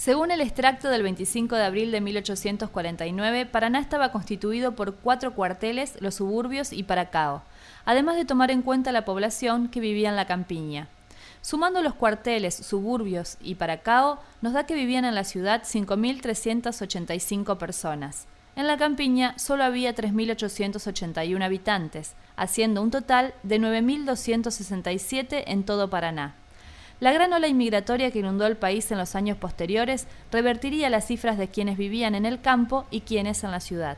Según el extracto del 25 de abril de 1849, Paraná estaba constituido por cuatro cuarteles, los suburbios y Paracao, además de tomar en cuenta la población que vivía en la campiña. Sumando los cuarteles, suburbios y Paracao, nos da que vivían en la ciudad 5.385 personas. En la campiña solo había 3.881 habitantes, haciendo un total de 9.267 en todo Paraná. La gran ola inmigratoria que inundó el país en los años posteriores revertiría las cifras de quienes vivían en el campo y quienes en la ciudad.